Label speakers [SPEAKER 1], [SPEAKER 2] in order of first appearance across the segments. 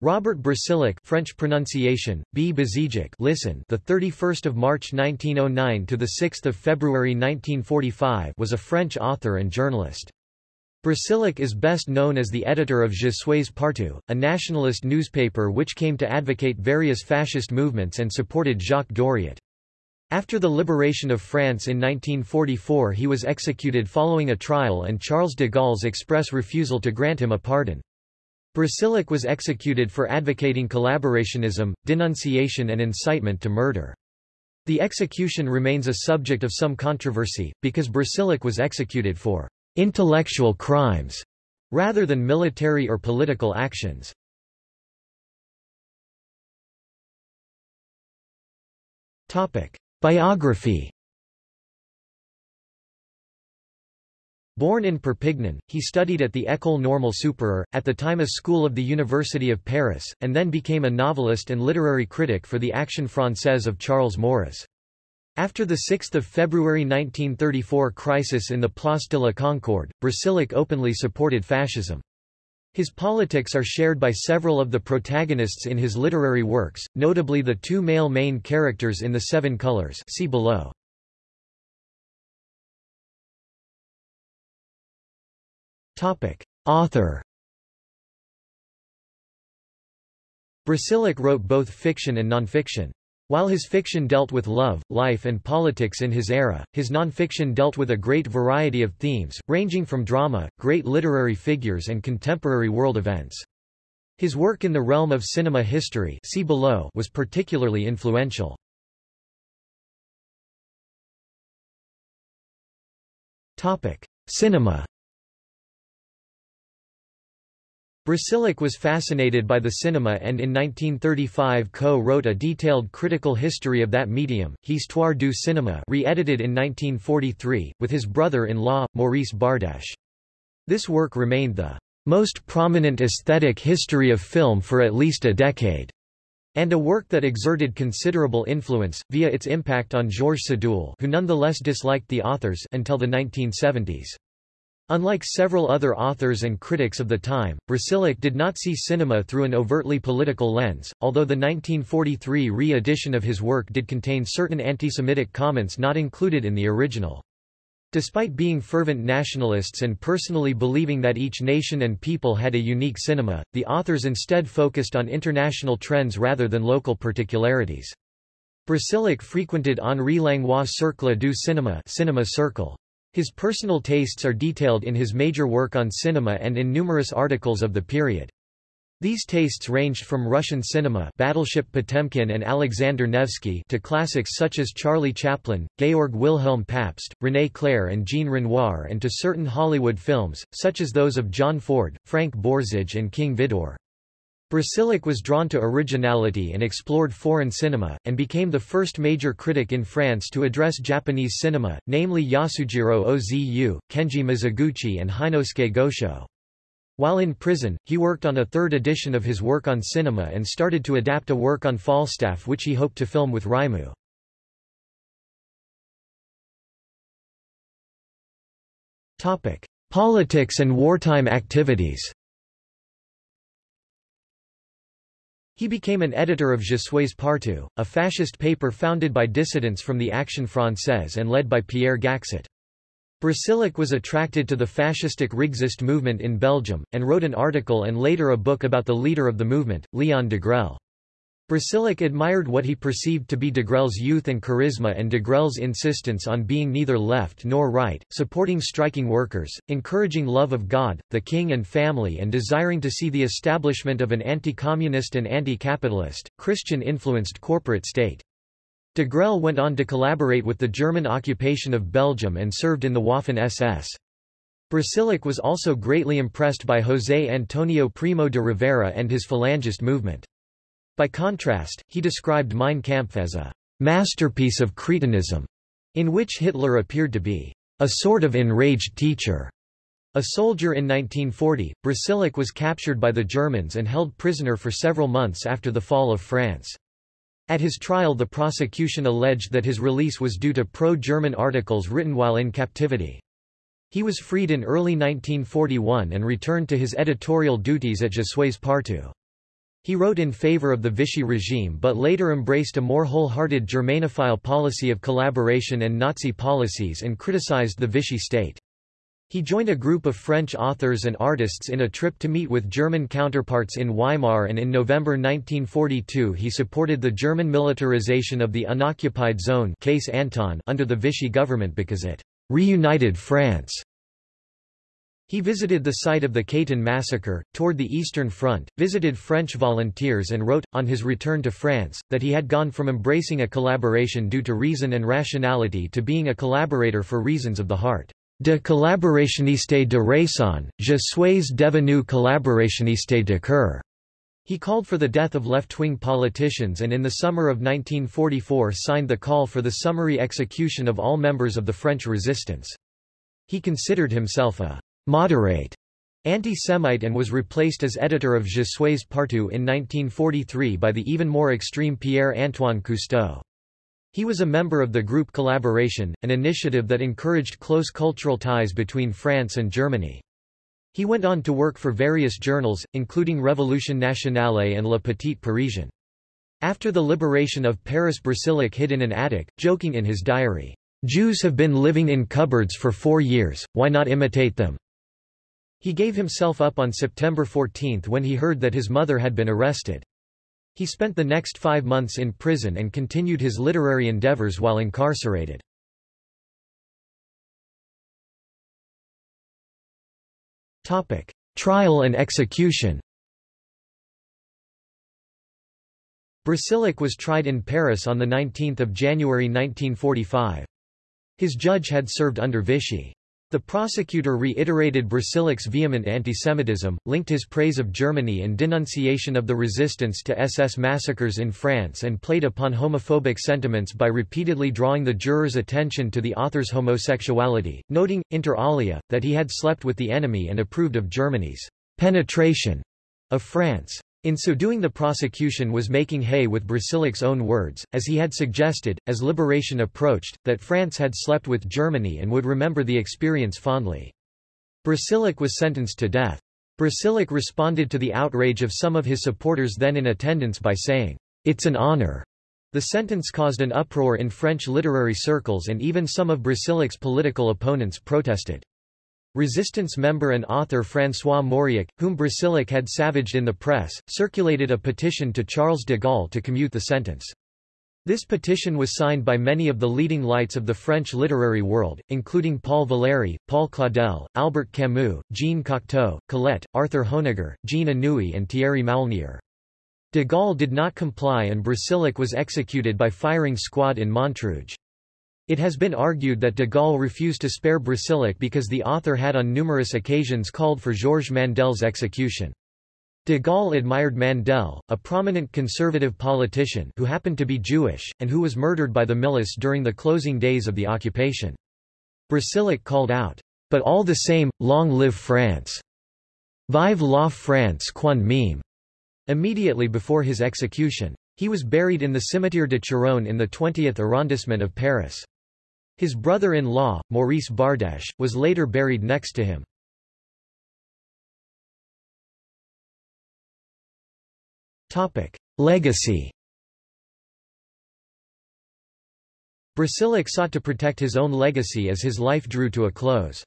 [SPEAKER 1] Robert Brasillach French pronunciation B. Listen. The 31st of March 1909 to the 6th of February 1945 was a French author and journalist. Brasillach is best known as the editor of Je suis partout a nationalist newspaper which came to advocate various fascist movements and supported Jacques Doriot. After the liberation of France in 1944 he was executed following a trial and Charles de Gaulle's express refusal to grant him a pardon Brasillach was executed for advocating collaborationism, denunciation and incitement to murder. The execution remains a subject of some controversy, because Brasillach was executed for intellectual crimes rather than military or political actions. Biography Born in Perpignan, he studied at the École Normale Supérieure, at the time a school of the University of Paris, and then became a novelist and literary critic for the Action Française of Charles Maurras. After the 6 February 1934 crisis in the Place de la Concorde, Brasillach openly supported fascism. His politics are shared by several of the protagonists in his literary works, notably the two male main characters in The Seven Colors see below. Topic. Author Brasillach wrote both fiction and nonfiction. While his fiction dealt with love, life and politics in his era, his nonfiction dealt with a great variety of themes, ranging from drama, great literary figures and contemporary world events. His work in the realm of cinema history see below was particularly influential. Cinema Brasillach was fascinated by the cinema and in 1935 co-wrote a detailed critical history of that medium, Histoire du cinéma re-edited in 1943, with his brother-in-law, Maurice Bardèche. This work remained the most prominent aesthetic history of film for at least a decade, and a work that exerted considerable influence, via its impact on Georges Sadoul who nonetheless disliked the authors until the 1970s. Unlike several other authors and critics of the time, Brasillach did not see cinema through an overtly political lens, although the 1943 re-edition of his work did contain certain anti-Semitic comments not included in the original. Despite being fervent nationalists and personally believing that each nation and people had a unique cinema, the authors instead focused on international trends rather than local particularities. Brasillach frequented Henri Langlois' Cercle du Cinéma cinema circle. His personal tastes are detailed in his major work on cinema and in numerous articles of the period. These tastes ranged from Russian cinema Battleship Potemkin and Alexander Nevsky to classics such as Charlie Chaplin, Georg Wilhelm Pabst, René Clair and Jean Renoir and to certain Hollywood films, such as those of John Ford, Frank Borzage and King Vidor. Brasillach was drawn to originality and explored foreign cinema, and became the first major critic in France to address Japanese cinema, namely Yasujiro Ozu, Kenji Mizoguchi and Heinosuke Gosho. While in prison, he worked on a third edition of his work on cinema and started to adapt a work on Falstaff which he hoped to film with Raimu. Politics and wartime activities He became an editor of Je suis partout, a fascist paper founded by dissidents from the Action Française and led by Pierre Gaxotte. Brasillach was attracted to the fascistic Rexist movement in Belgium, and wrote an article and later a book about the leader of the movement, Leon Degrelle. Brasillach admired what he perceived to be Degrelle's youth and charisma and Degrelle's insistence on being neither left nor right, supporting striking workers, encouraging love of God, the king and family and desiring to see the establishment of an anti-communist and anti-capitalist, Christian-influenced corporate state. Degrelle went on to collaborate with the German occupation of Belgium and served in the Waffen-SS. Brasillach was also greatly impressed by José Antonio Primo de Rivera and his Falangist movement. By contrast, he described Mein Kampf as a masterpiece of cretinism, in which Hitler appeared to be a sort of enraged teacher. A soldier in 1940, Brasillach was captured by the Germans and held prisoner for several months after the fall of France. At his trial the prosecution alleged that his release was due to pro-German articles written while in captivity. He was freed in early 1941 and returned to his editorial duties at Je suis partout. He wrote in favor of the Vichy regime but later embraced a more wholehearted Germanophile policy of collaboration and Nazi policies and criticized the Vichy state. He joined a group of French authors and artists in a trip to meet with German counterparts in Weimar and in November 1942 he supported the German militarization of the unoccupied zone case Anton under the Vichy government because it reunited France. He visited the site of the Katyn massacre, toured the Eastern Front, visited French volunteers and wrote, on his return to France, that he had gone from embracing a collaboration due to reason and rationality to being a collaborator for reasons of the heart. De collaborationniste de raison, je suis devenu collaborationniste de cœur. He called for the death of left-wing politicians and in the summer of 1944 signed the call for the summary execution of all members of the French resistance. He considered himself a moderate anti-Semite and was replaced as editor of Je suis partout in 1943 by the even more extreme Pierre-Antoine Cousteau. He was a member of the Group Collaboration, an initiative that encouraged close cultural ties between France and Germany. He went on to work for various journals, including Révolution Nationale and Le Petit Parisien. After the liberation of Paris Brasillach hid in an attic, joking in his diary, "'Jews have been living in cupboards for four years, why not imitate them?' He gave himself up on September 14 when he heard that his mother had been arrested. He spent the next five months in prison and continued his literary endeavors while incarcerated. Trial and execution Brasillach was tried in Paris on 19 January 1945. His judge had served under Vichy. The prosecutor reiterated Brasillach's vehement antisemitism, linked his praise of Germany and denunciation of the resistance to SS massacres in France and played upon homophobic sentiments by repeatedly drawing the jurors' attention to the author's homosexuality, noting, inter alia, that he had slept with the enemy and approved of Germany's penetration of France. In so doing the prosecution was making hay with Brasillach's own words, as he had suggested, as liberation approached, that France had slept with Germany and would remember the experience fondly. Brasillach was sentenced to death. Brasillach responded to the outrage of some of his supporters then in attendance by saying, It's an honor. The sentence caused an uproar in French literary circles and even some of Brasillach's political opponents protested. Resistance member and author François Mauriac, whom Brasillach had savaged in the press, circulated a petition to Charles de Gaulle to commute the sentence. This petition was signed by many of the leading lights of the French literary world, including Paul Valéry, Paul Claudel, Albert Camus, Jean Cocteau, Colette, Arthur Honegger, Jean Anouilh and Thierry Maulnier. De Gaulle did not comply and Brasillach was executed by firing squad in Montrouge. It has been argued that de Gaulle refused to spare Brasillach because the author had on numerous occasions called for Georges Mandel's execution. De Gaulle admired Mandel, a prominent conservative politician who happened to be Jewish, and who was murdered by the milice during the closing days of the occupation. Brasillach called out, "'But all the same, long live France! Vive la France quand même! immediately before his execution. He was buried in the Cimetière de Charonne in the 20th arrondissement of Paris. His brother-in-law, Maurice Bardèche, was later buried next to him. Legacy Brasillach sought to protect his own legacy as his life drew to a close.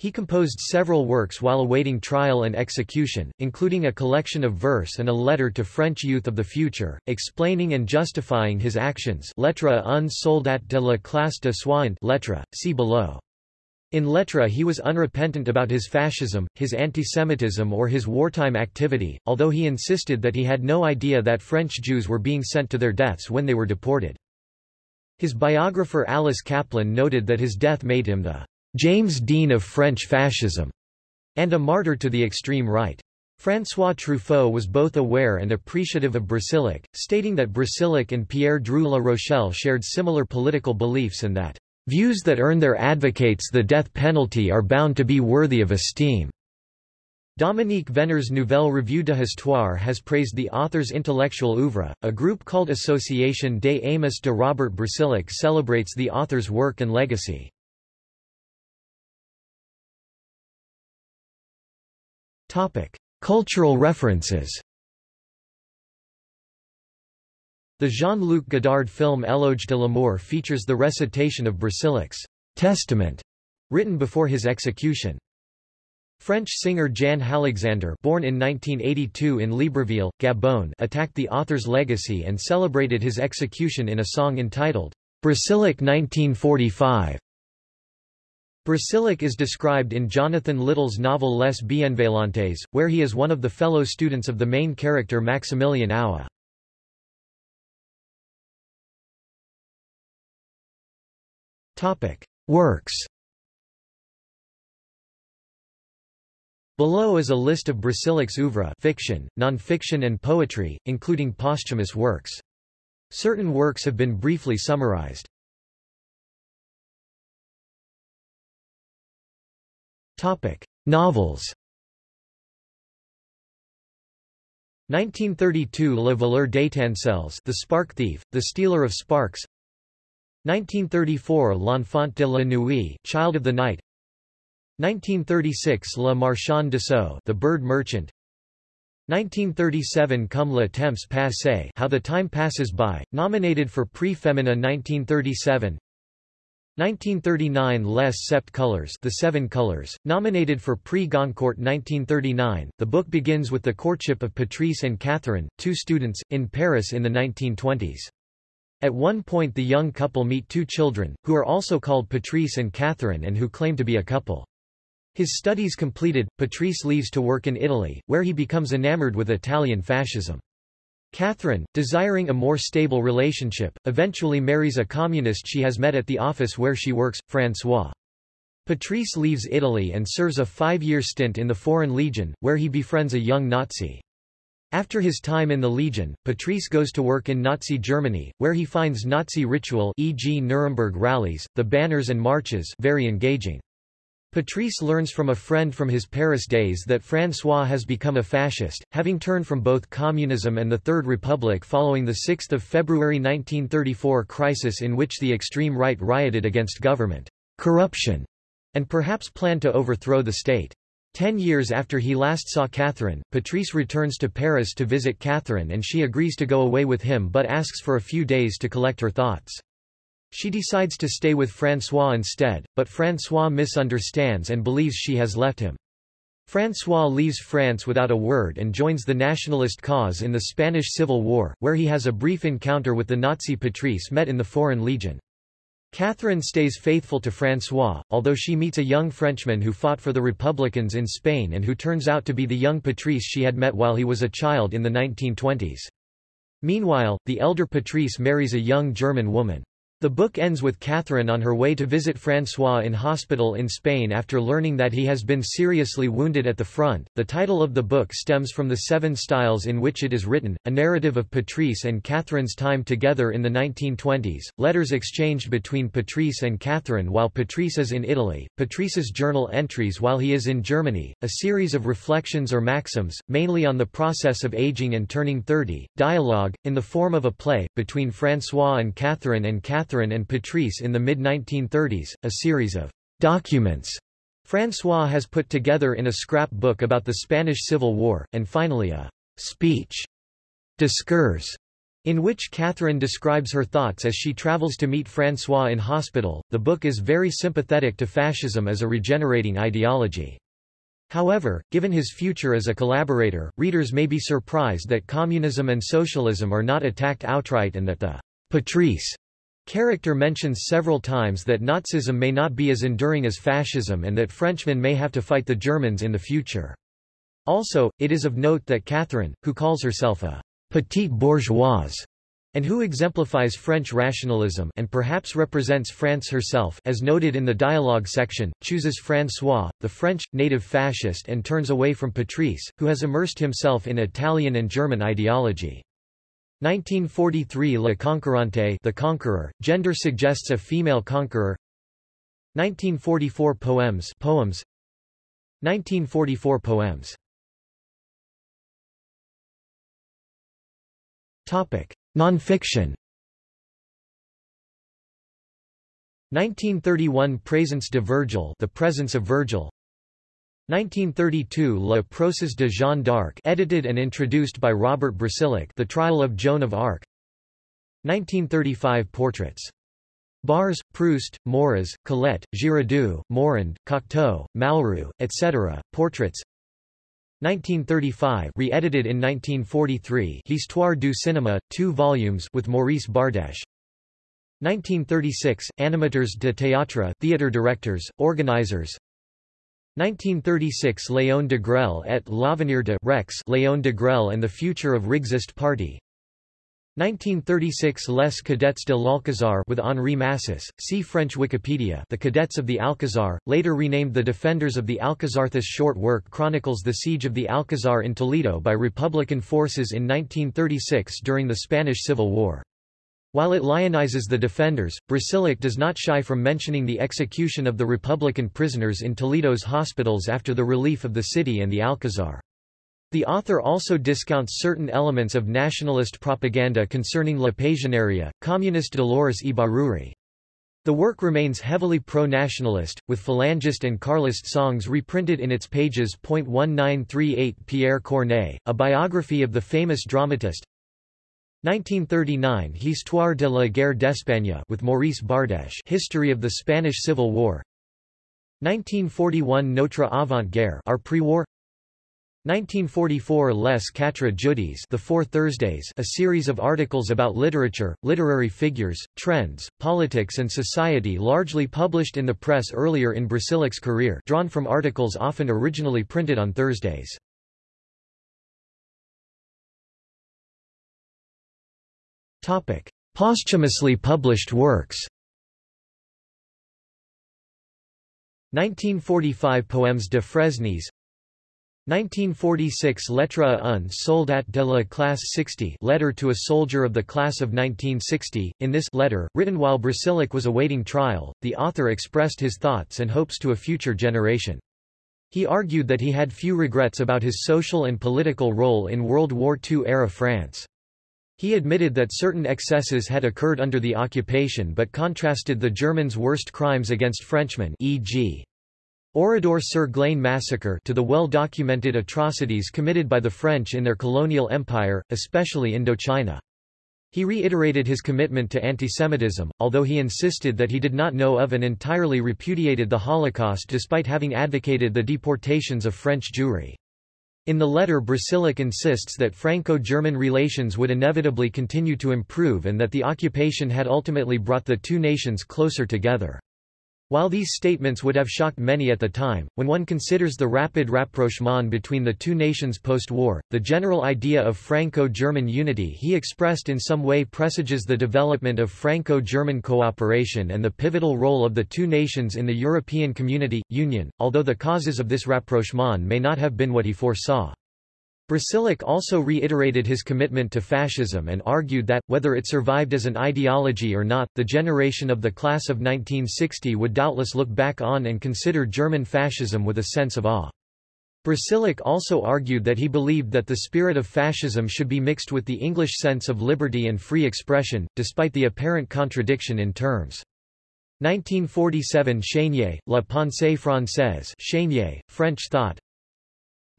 [SPEAKER 1] He composed several works while awaiting trial and execution, including a collection of verse and a letter to French youth of the future, explaining and justifying his actions Lettre un soldat de la classe de soins lettre, see below. In Lettre he was unrepentant about his fascism, his antisemitism or his wartime activity, although he insisted that he had no idea that French Jews were being sent to their deaths when they were deported. His biographer Alice Kaplan noted that his death made him the James Dean of French fascism, and a martyr to the extreme right. François Truffaut was both aware and appreciative of Brasillach, stating that Brasillach and Pierre Drieu La Rochelle shared similar political beliefs and that, "...views that earn their advocates the death penalty are bound to be worthy of esteem." Dominique Venner's Nouvelle Revue de Histoire has praised the author's intellectual oeuvre. A group called Association des Amis de Robert Brasillach celebrates the author's work and legacy. Topic: Cultural references. The Jean-Luc Godard film Éloge de l'amour features the recitation of Brasillach's Testament, written before his execution. French singer Jann Halexander born in 1982 in Libreville, Gabon attacked the author's legacy and celebrated his execution in a song entitled, Brasillach 1945. Brasillach is described in Jonathan Littell's novel Les Bienveillantes, where he is one of the fellow students of the main character Maximilian Aue. Works Below is a list of Brasillach's oeuvre fiction, non-fiction and poetry, including posthumous works. Certain works have been briefly summarized. Novels. 1932 Le voleur d'étincelles The Spark Thief, The Stealer of Sparks. 1934 L'Enfant de la Nuit Child of the Night. 1936 Le Marchand d'Oiseaux The Bird Merchant. 1937 Comme le temps passe How the Time Passes By, nominated for Prix Femina 1937 1939 Les Sept Couleurs The Seven Colors, nominated for Prix Goncourt 1939. The book begins with the courtship of Patrice and Catherine, two students, in Paris in the 1920s. At one point the young couple meet two children, who are also called Patrice and Catherine and who claim to be a couple. His studies completed, Patrice leaves to work in Italy, where he becomes enamored with Italian fascism. Catherine, desiring a more stable relationship, eventually marries a communist she has met at the office where she works, François. Patrice leaves Italy and serves a five-year stint in the Foreign Legion, where he befriends a young Nazi. After his time in the Legion, Patrice goes to work in Nazi Germany, where he finds Nazi ritual e.g. Nuremberg rallies, the banners and marches very engaging. Patrice learns from a friend from his Paris days that François has become a fascist, having turned from both communism and the Third Republic following the 6 February 1934 crisis in which the extreme right rioted against government corruption and perhaps planned to overthrow the state. Ten years after he last saw Catherine, Patrice returns to Paris to visit Catherine and she agrees to go away with him but asks for a few days to collect her thoughts. She decides to stay with François instead, but François misunderstands and believes she has left him. François leaves France without a word and joins the nationalist cause in the Spanish Civil War, where he has a brief encounter with the Nazi Patrice met in the Foreign Legion. Catherine stays faithful to François, although she meets a young Frenchman who fought for the Republicans in Spain and who turns out to be the young Patrice she had met while he was a child in the 1920s. Meanwhile, the elder Patrice marries a young German woman. The book ends with Catherine on her way to visit François in hospital in Spain after learning that he has been seriously wounded at the front. The title of the book stems from the seven styles in which it is written, a narrative of Patrice and Catherine's time together in the 1920s, letters exchanged between Patrice and Catherine while Patrice is in Italy, Patrice's journal entries while he is in Germany, a series of reflections or maxims, mainly on the process of aging and turning 30, dialogue, in the form of a play, between François and Catherine and Catherine Catherine and Patrice in the mid-1930s, a series of documents François has put together in a scrapbook about the Spanish Civil War, and finally a speech, Discours, in which Catherine describes her thoughts as she travels to meet François in hospital. The book is very sympathetic to fascism as a regenerating ideology. However, given his future as a collaborator, readers may be surprised that communism and socialism are not attacked outright and that the Patrice Character mentions several times that Nazism may not be as enduring as fascism and that Frenchmen may have to fight the Germans in the future. Also, it is of note that Catherine, who calls herself a petite bourgeoise, and who exemplifies French rationalism and perhaps represents France herself as noted in the dialogue section, chooses François, the French, native fascist and turns away from Patrice, who has immersed himself in Italian and German ideology. 1943 La Conquérante The Conqueror, gender suggests a female conqueror. 1944 Poems Poems. 1944 Poems. Topic. Nonfiction. 1931 Présence de Virgile The Presence of Virgil 1932 Le Procès de Jeanne d'Arc edited and introduced by Robert Brasillach The Trial of Joan of Arc 1935 Portraits. Barrès, Proust, Maurras, Colette, Giraudoux, Morand, Cocteau, Malraux, etc., Portraits 1935 re-edited in 1943 Histoire du cinéma, 2 volumes with Maurice Bardèche 1936 Animateurs de théâtre theater directors, organizers 1936 Léon Degrelle et l'avenir de Rex Léon Degrelle and the Future of Rexist Party 1936 Les Cadets de l'Alcazar with Henri Massis, see French Wikipedia The Cadets of the Alcazar, later renamed the Defenders of the Alcazar This short work chronicles the siege of the Alcazar in Toledo by Republican forces in 1936 during the Spanish Civil War. While it lionizes the defenders, Brasillach does not shy from mentioning the execution of the Republican prisoners in Toledo's hospitals after the relief of the city and the Alcazar. The author also discounts certain elements of nationalist propaganda concerning La Pasionaria, communist Dolores Ibarruri. The work remains heavily pro-nationalist, with Falangist and Carlist songs reprinted in its pages. 1938 Pierre Corneille, a biography of the famous dramatist 1939 Histoire de la guerre d'Espagne with Maurice Bardèche History of the Spanish Civil War 1941 Notre avant-guerre Our pre-war 1944 Les Quatre Jeudis The Four Thursdays a series of articles about literature, literary figures, trends, politics and society largely published in the press earlier in Brasillach's career drawn from articles often originally printed on Thursdays. Posthumously published works 1945 Poèmes de Fresnes 1946 Lettre à un soldat de la classe 60 letter to a soldier of the class of 1960. In this letter, written while Brasillach was awaiting trial, the author expressed his thoughts and hopes to a future generation. He argued that he had few regrets about his social and political role in World War II-era France. He admitted that certain excesses had occurred under the occupation but contrasted the Germans' worst crimes against Frenchmen e.g. Oradour-sur-Glane massacre to the well-documented atrocities committed by the French in their colonial empire, especially Indochina. He reiterated his commitment to antisemitism, although he insisted that he did not know of and entirely repudiated the Holocaust despite having advocated the deportations of French Jewry. In the letter Brasillach insists that Franco-German relations would inevitably continue to improve and that the occupation had ultimately brought the two nations closer together. While these statements would have shocked many at the time, when one considers the rapid rapprochement between the two nations post-war, the general idea of Franco-German unity he expressed in some way presages the development of Franco-German cooperation and the pivotal role of the two nations in the European Community, Union, although the causes of this rapprochement may not have been what he foresaw. Brasillach also reiterated his commitment to fascism and argued that, whether it survived as an ideology or not, the generation of the class of 1960 would doubtless look back on and consider German fascism with a sense of awe. Brasillach also argued that he believed that the spirit of fascism should be mixed with the English sense of liberty and free expression, despite the apparent contradiction in terms. 1947 Chénier, La pensée française Chénier, French thought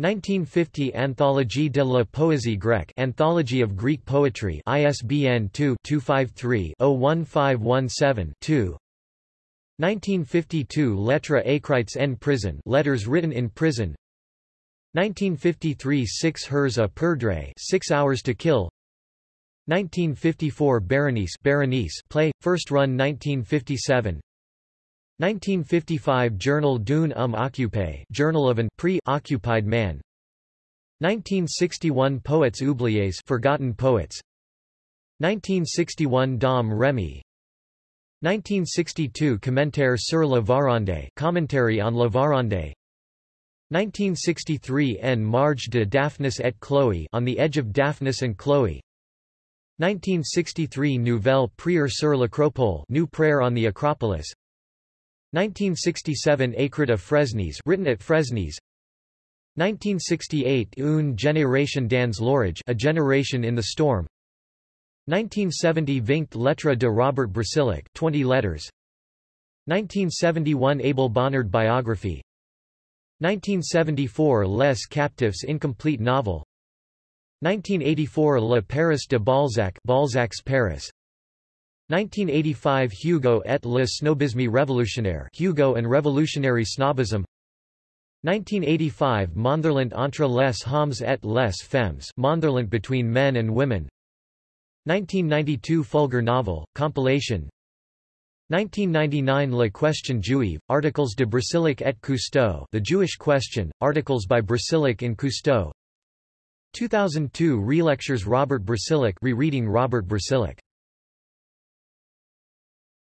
[SPEAKER 1] 1950 Anthologie de la poésie grecque Anthology of Greek Poetry ISBN 2-253-01517-2 1952 Lettres écrites en prison Letters written in prison. 1953 Six Heures à perdre Six Hours to Kill. 1954 Berenice Berenice play, first run 1957 1955 Journal d'un homme occupé Journal of an pre-occupied man. 1961 Poètes oubliés Forgotten Poets. 1961 Domrémy. 1962 Commentaire sur la Varande Commentary on la Varande. 1963 En marge de Daphnis et Chloé On the Edge of Daphnis and Chloe 1963 Nouvelle prière sur l'Acropole New Prayer on the Acropolis 1967 Écrit à Fresnes written at Fresnes. 1968 Une génération dans l'orage A Generation in the Storm. 1970 Vingt lettres de Robert Brasillach 20 letters. 1971 Abel Bonnard biography 1974 Les Captifs incomplete novel. 1984 Le Paris de Balzac Balzac's Paris 1985 Hugo et le snobisme révolutionnaire Hugo and Revolutionary Snobism. 1985 Montherlant entre les hommes et les femmes Montherlant between men and women. 1992 Fulgur novel, compilation. 1999 La question juive, Articles de Brasillach et Cousteau The Jewish Question, Articles by Brasillach and Cousteau. 2002 Relectures Robert Brasillach rereading Robert Brasillach